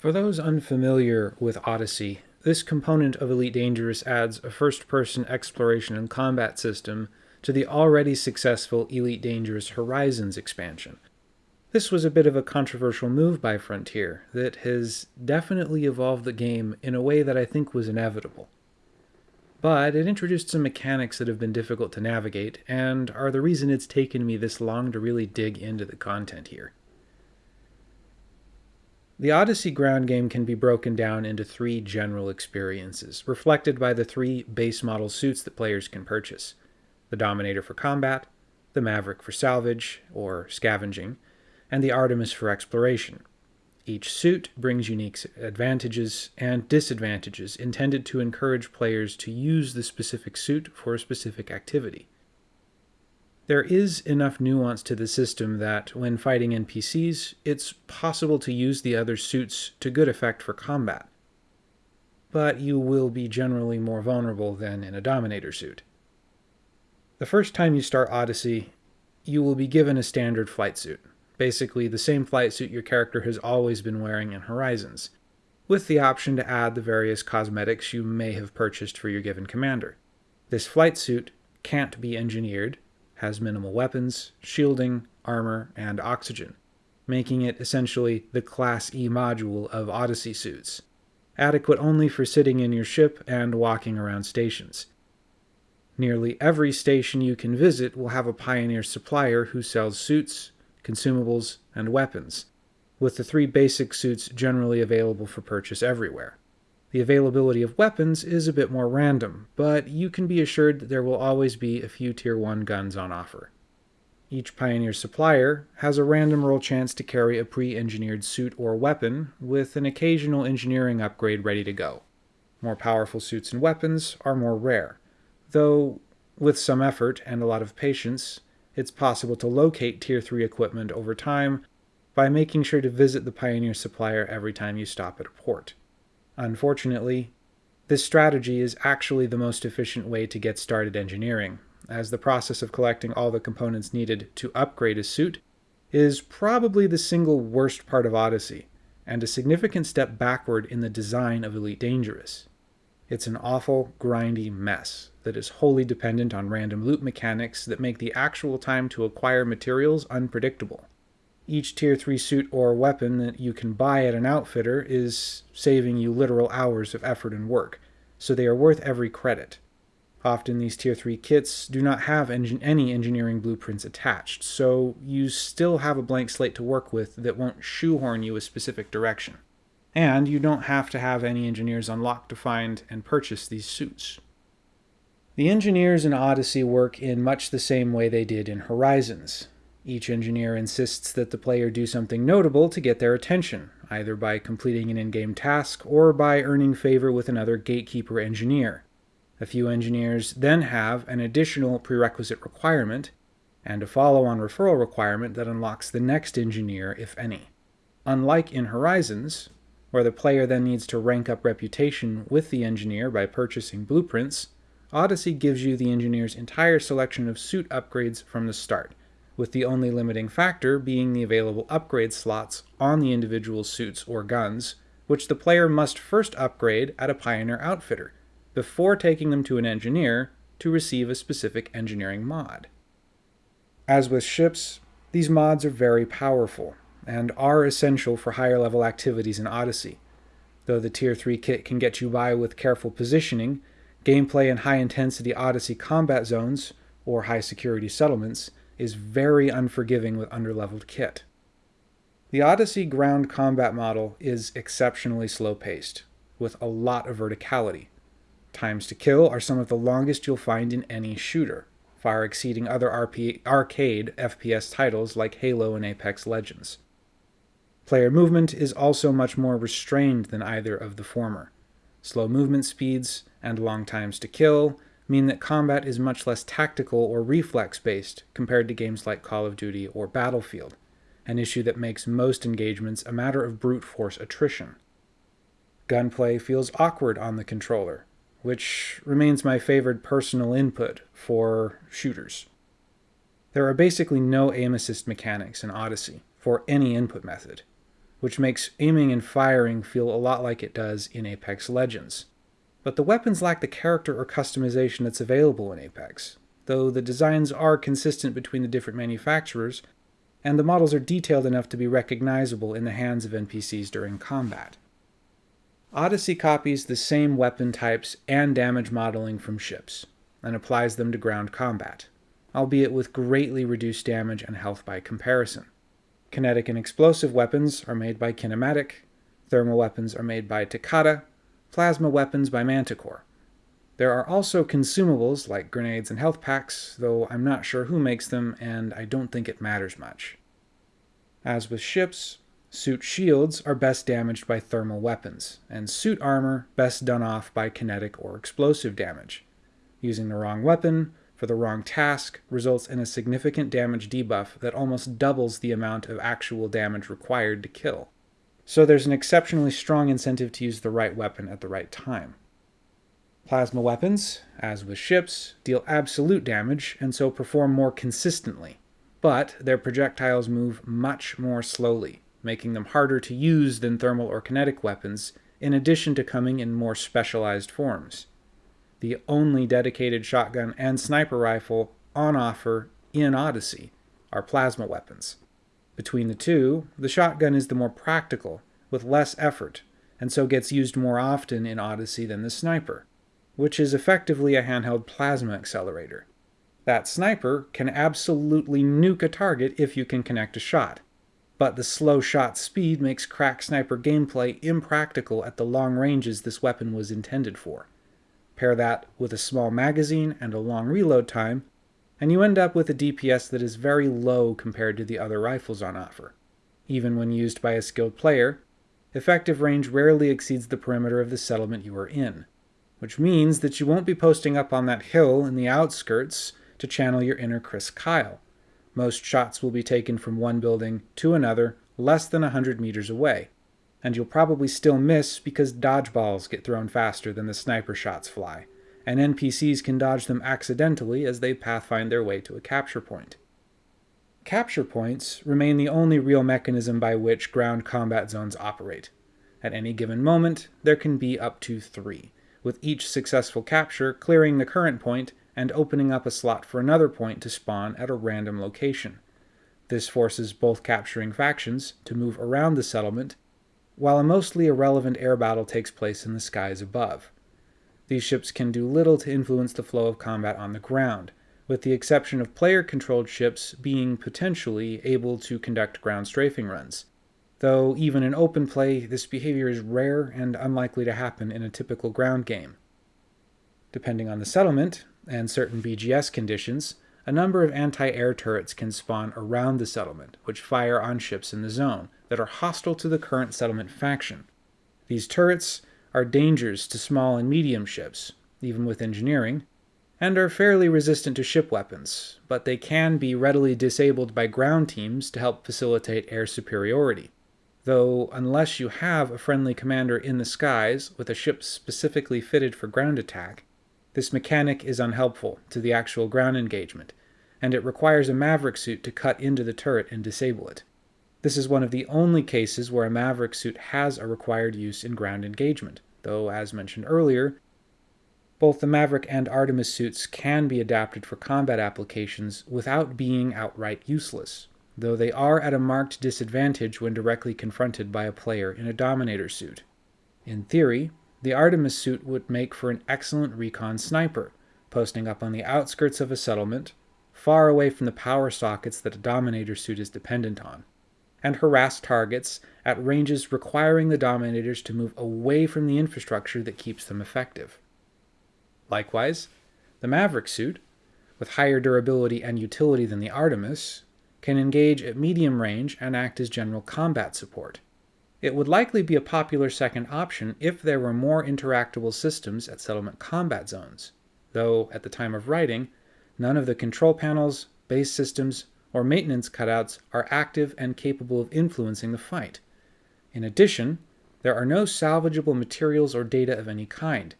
For those unfamiliar with Odyssey, this component of Elite Dangerous adds a first person exploration and combat system to the already successful Elite Dangerous Horizons expansion. This was a bit of a controversial move by Frontier that has definitely evolved the game in a way that I think was inevitable. But it introduced some mechanics that have been difficult to navigate and are the reason it's taken me this long to really dig into the content here. The Odyssey ground game can be broken down into three general experiences, reflected by the three base model suits that players can purchase the Dominator for combat, the Maverick for salvage or scavenging, and the Artemis for exploration. Each suit brings unique advantages and disadvantages intended to encourage players to use the specific suit for a specific activity. There is enough nuance to the system that, when fighting NPCs, it's possible to use the other suits to good effect for combat. But you will be generally more vulnerable than in a Dominator suit. The first time you start Odyssey, you will be given a standard flight suit, basically the same flight suit your character has always been wearing in Horizons, with the option to add the various cosmetics you may have purchased for your given commander. This flight suit can't be engineered, has minimal weapons, shielding, armor, and oxygen, making it essentially the Class E module of Odyssey suits, adequate only for sitting in your ship and walking around stations. Nearly every station you can visit will have a Pioneer supplier who sells suits, consumables, and weapons, with the three basic suits generally available for purchase everywhere. The availability of weapons is a bit more random, but you can be assured that there will always be a few Tier 1 guns on offer. Each Pioneer supplier has a random roll chance to carry a pre-engineered suit or weapon, with an occasional engineering upgrade ready to go. More powerful suits and weapons are more rare, though with some effort and a lot of patience, it's possible to locate Tier 3 equipment over time by making sure to visit the Pioneer supplier every time you stop at a port. Unfortunately, this strategy is actually the most efficient way to get started engineering, as the process of collecting all the components needed to upgrade a suit is probably the single worst part of Odyssey, and a significant step backward in the design of Elite Dangerous. It's an awful, grindy mess that is wholly dependent on random loot mechanics that make the actual time to acquire materials unpredictable each tier 3 suit or weapon that you can buy at an outfitter is saving you literal hours of effort and work, so they are worth every credit. Often these tier 3 kits do not have engin any engineering blueprints attached, so you still have a blank slate to work with that won't shoehorn you a specific direction. And you don't have to have any engineers unlocked to find and purchase these suits. The engineers in Odyssey work in much the same way they did in Horizons. Each engineer insists that the player do something notable to get their attention, either by completing an in-game task or by earning favor with another gatekeeper engineer. A few engineers then have an additional prerequisite requirement, and a follow-on referral requirement that unlocks the next engineer, if any. Unlike in Horizons, where the player then needs to rank up reputation with the engineer by purchasing blueprints, Odyssey gives you the engineer's entire selection of suit upgrades from the start, with the only limiting factor being the available upgrade slots on the individual suits or guns, which the player must first upgrade at a Pioneer outfitter, before taking them to an engineer to receive a specific engineering mod. As with ships, these mods are very powerful, and are essential for higher level activities in Odyssey. Though the Tier 3 kit can get you by with careful positioning, gameplay in high intensity Odyssey combat zones, or high security settlements, is very unforgiving with underleveled kit. The Odyssey ground combat model is exceptionally slow-paced, with a lot of verticality. Times to kill are some of the longest you'll find in any shooter, far exceeding other RP arcade FPS titles like Halo and Apex Legends. Player movement is also much more restrained than either of the former. Slow movement speeds and long times to kill mean that combat is much less tactical or reflex-based compared to games like Call of Duty or Battlefield, an issue that makes most engagements a matter of brute force attrition. Gunplay feels awkward on the controller, which remains my favored personal input for shooters. There are basically no aim assist mechanics in Odyssey for any input method. which makes aiming and firing feel a lot like it does in Apex Legends. But the weapons lack the character or customization that's available in Apex, though the designs are consistent between the different manufacturers, and the models are detailed enough to be recognizable in the hands of NPCs during combat. Odyssey copies the same weapon types and damage modeling from ships, and applies them to ground combat, albeit with greatly reduced damage and health by comparison. Kinetic and explosive weapons are made by Kinematic, thermal weapons are made by Takada, plasma weapons by Manticore. There are also consumables like grenades and health packs, though I'm not sure who makes them and I don't think it matters much. As with ships, suit shields are best damaged by thermal weapons, and suit armor best done off by kinetic or explosive damage. Using the wrong weapon for the wrong task results in a significant damage debuff that almost doubles the amount of actual damage required to kill. So there's an exceptionally strong incentive to use the right weapon at the right time. Plasma weapons, as with ships, deal absolute damage and so perform more consistently, but their projectiles move much more slowly, making them harder to use than thermal or kinetic weapons, in addition to coming in more specialized forms the only dedicated shotgun and sniper rifle on offer in Odyssey are plasma weapons. Between the two, the shotgun is the more practical, with less effort, and so gets used more often in Odyssey than the sniper, which is effectively a handheld plasma accelerator. That sniper can absolutely nuke a target if you can connect a shot, but the slow shot speed makes crack sniper gameplay impractical at the long ranges this weapon was intended for. Pair that with a small magazine and a long reload time, and you end up with a DPS that is very low compared to the other rifles on offer. Even when used by a skilled player, effective range rarely exceeds the perimeter of the settlement you are in, which means that you won't be posting up on that hill in the outskirts to channel your inner Chris Kyle. Most shots will be taken from one building to another less than 100 meters away, and you'll probably still miss because dodgeballs get thrown faster than the sniper shots fly, and NPCs can dodge them accidentally as they pathfind their way to a capture point. Capture points remain the only real mechanism by which ground combat zones operate. At any given moment, there can be up to three, with each successful capture clearing the current point and opening up a slot for another point to spawn at a random location. This forces both capturing factions to move around the settlement while a mostly irrelevant air battle takes place in the skies above. These ships can do little to influence the flow of combat on the ground, with the exception of player-controlled ships being potentially able to conduct ground strafing runs. Though even in open play, this behavior is rare and unlikely to happen in a typical ground game. Depending on the settlement, and certain BGS conditions, a number of anti-air turrets can spawn around the settlement, which fire on ships in the zone, that are hostile to the current settlement faction. These turrets are dangers to small and medium ships, even with engineering, and are fairly resistant to ship weapons, but they can be readily disabled by ground teams to help facilitate air superiority. Though, unless you have a friendly commander in the skies with a ship specifically fitted for ground attack, this mechanic is unhelpful to the actual ground engagement, and it requires a Maverick suit to cut into the turret and disable it. This is one of the only cases where a Maverick suit has a required use in ground engagement, though, as mentioned earlier, both the Maverick and Artemis suits can be adapted for combat applications without being outright useless, though they are at a marked disadvantage when directly confronted by a player in a Dominator suit. In theory, the Artemis suit would make for an excellent recon sniper, posting up on the outskirts of a settlement, far away from the power sockets that a Dominator suit is dependent on and harass targets at ranges requiring the Dominators to move away from the infrastructure that keeps them effective. Likewise, the Maverick suit, with higher durability and utility than the Artemis, can engage at medium range and act as general combat support. It would likely be a popular second option if there were more interactable systems at settlement combat zones, though at the time of writing, none of the control panels, base systems, or maintenance cutouts are active and capable of influencing the fight. In addition, there are no salvageable materials or data of any kind,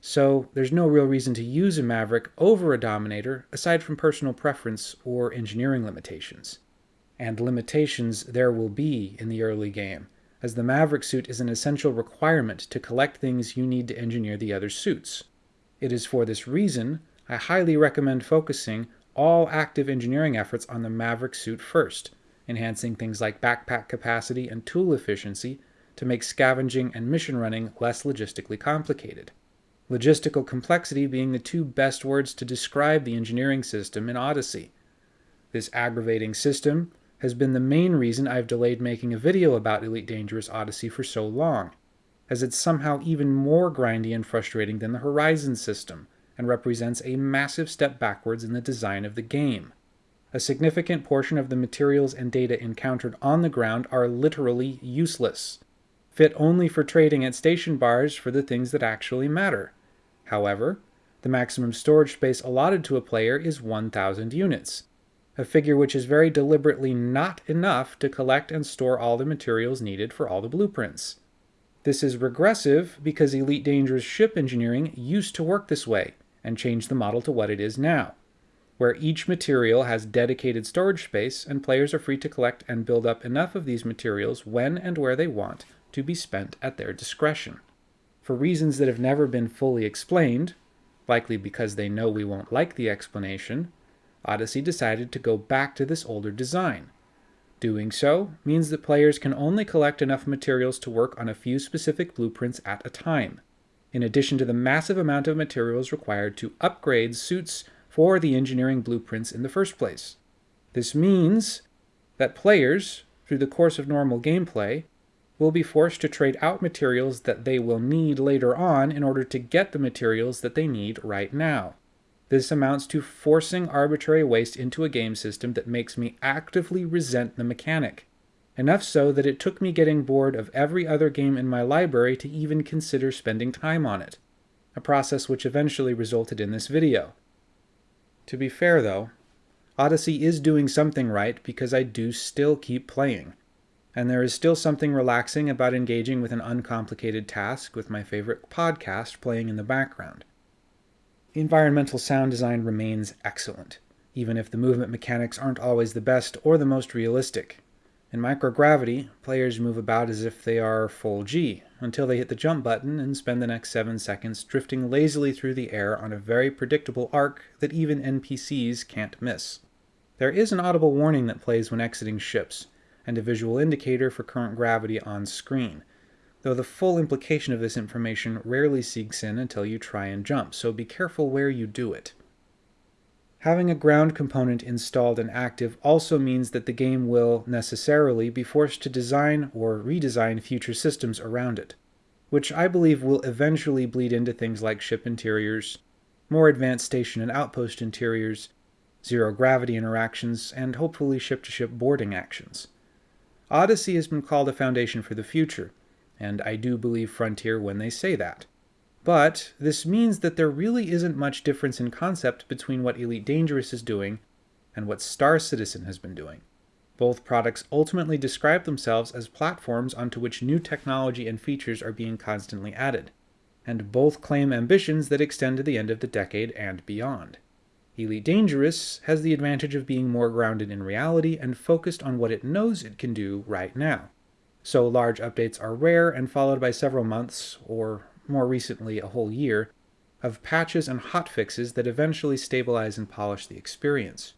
so there's no real reason to use a Maverick over a Dominator aside from personal preference or engineering limitations. And limitations there will be in the early game, as the Maverick suit is an essential requirement to collect things you need to engineer the other suits. It is for this reason I highly recommend focusing all active engineering efforts on the Maverick suit first, enhancing things like backpack capacity and tool efficiency to make scavenging and mission running less logistically complicated. Logistical complexity being the two best words to describe the engineering system in Odyssey. This aggravating system has been the main reason I've delayed making a video about Elite Dangerous Odyssey for so long, as it's somehow even more grindy and frustrating than the Horizon system, and represents a massive step backwards in the design of the game. A significant portion of the materials and data encountered on the ground are literally useless, fit only for trading at station bars for the things that actually matter. However, the maximum storage space allotted to a player is 1,000 units, a figure which is very deliberately not enough to collect and store all the materials needed for all the blueprints. This is regressive because Elite Dangerous ship engineering used to work this way and change the model to what it is now, where each material has dedicated storage space and players are free to collect and build up enough of these materials when and where they want to be spent at their discretion. For reasons that have never been fully explained, likely because they know we won't like the explanation, Odyssey decided to go back to this older design. Doing so means that players can only collect enough materials to work on a few specific blueprints at a time, in addition to the massive amount of materials required to upgrade suits for the engineering blueprints in the first place. This means that players, through the course of normal gameplay, will be forced to trade out materials that they will need later on in order to get the materials that they need right now. This amounts to forcing arbitrary waste into a game system that makes me actively resent the mechanic. Enough so that it took me getting bored of every other game in my library to even consider spending time on it. A process which eventually resulted in this video. To be fair though, Odyssey is doing something right because I do still keep playing. And there is still something relaxing about engaging with an uncomplicated task with my favorite podcast playing in the background. Environmental sound design remains excellent, even if the movement mechanics aren't always the best or the most realistic. In microgravity, players move about as if they are full G, until they hit the jump button and spend the next 7 seconds drifting lazily through the air on a very predictable arc that even NPCs can't miss. There is an audible warning that plays when exiting ships, and a visual indicator for current gravity on screen, though the full implication of this information rarely sinks in until you try and jump, so be careful where you do it. Having a ground component installed and active also means that the game will, necessarily, be forced to design or redesign future systems around it, which I believe will eventually bleed into things like ship interiors, more advanced station and outpost interiors, zero-gravity interactions, and hopefully ship-to-ship -ship boarding actions. Odyssey has been called a foundation for the future, and I do believe Frontier when they say that. But this means that there really isn't much difference in concept between what Elite Dangerous is doing and what Star Citizen has been doing. Both products ultimately describe themselves as platforms onto which new technology and features are being constantly added, and both claim ambitions that extend to the end of the decade and beyond. Elite Dangerous has the advantage of being more grounded in reality and focused on what it knows it can do right now so large updates are rare and followed by several months, or more recently a whole year, of patches and hotfixes that eventually stabilize and polish the experience.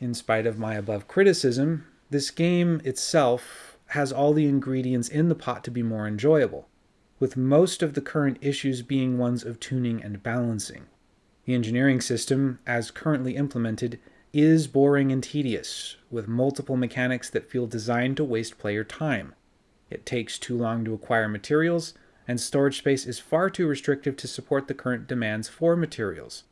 In spite of my above criticism, this game itself has all the ingredients in the pot to be more enjoyable, with most of the current issues being ones of tuning and balancing. The engineering system, as currently implemented, is boring and tedious, with multiple mechanics that feel designed to waste player time. It takes too long to acquire materials, and storage space is far too restrictive to support the current demands for materials.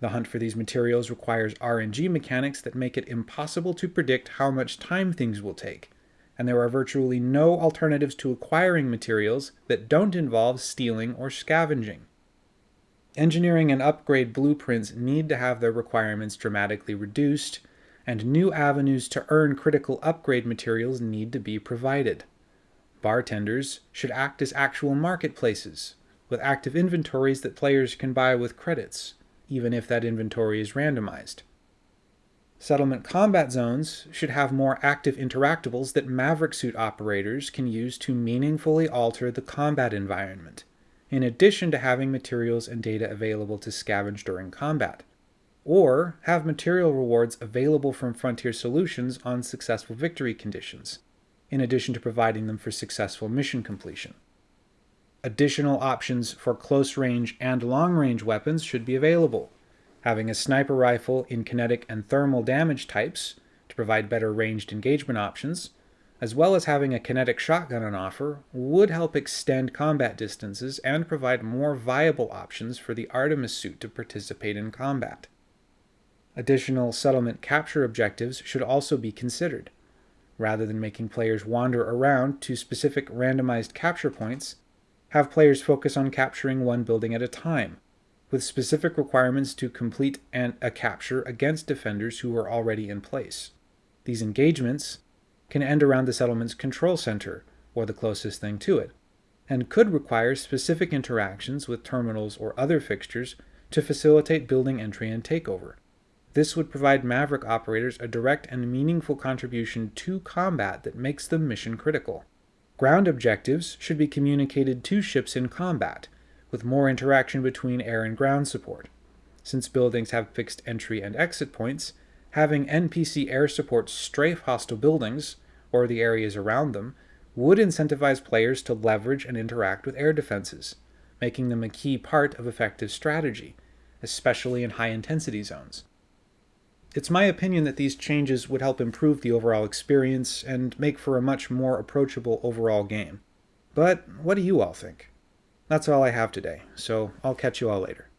The hunt for these materials requires RNG mechanics that make it impossible to predict how much time things will take, and there are virtually no alternatives to acquiring materials that don't involve stealing or scavenging. Engineering and upgrade blueprints need to have their requirements dramatically reduced, and new avenues to earn critical upgrade materials need to be provided. Bartenders should act as actual marketplaces, with active inventories that players can buy with credits, even if that inventory is randomized. Settlement combat zones should have more active interactables that Maverick suit operators can use to meaningfully alter the combat environment, in addition to having materials and data available to scavenge during combat. Or have material rewards available from Frontline Solutions on successful victory conditions, in addition to providing them for successful mission completion. Additional options for close range and long range weapons should be available, having a sniper rifle in kinetic and thermal damage types to provide better ranged engagement options, as well as having a kinetic shotgun on offer, would help extend combat distances and provide more viable options for the Artemis suit to participate in combat. Additional settlement capture objectives should also be considered. Rather than making players wander around to specific randomized capture points, have players focus on capturing one building at a time, with specific requirements to complete an, a capture against defenders who are already in place. These engagements can end around the settlement's control center, or the closest thing to it, and could require specific interactions with terminals or other fixtures to facilitate building entry and takeover. This would provide Maverick operators a direct and meaningful contribution to combat that makes them mission critical. Ground objectives should be communicated to ships in combat, with more interaction between air and ground support. Since buildings have fixed entry and exit points, having NPC air support strafe hostile buildings, or the areas around them, would incentivize players to leverage and interact with air defenses, making them a key part of effective strategy, especially in high intensity zones. It's my opinion that these changes would help improve the overall experience and make for a much more approachable overall game. But what do you all think? That's all I have today, so I'll catch you all later.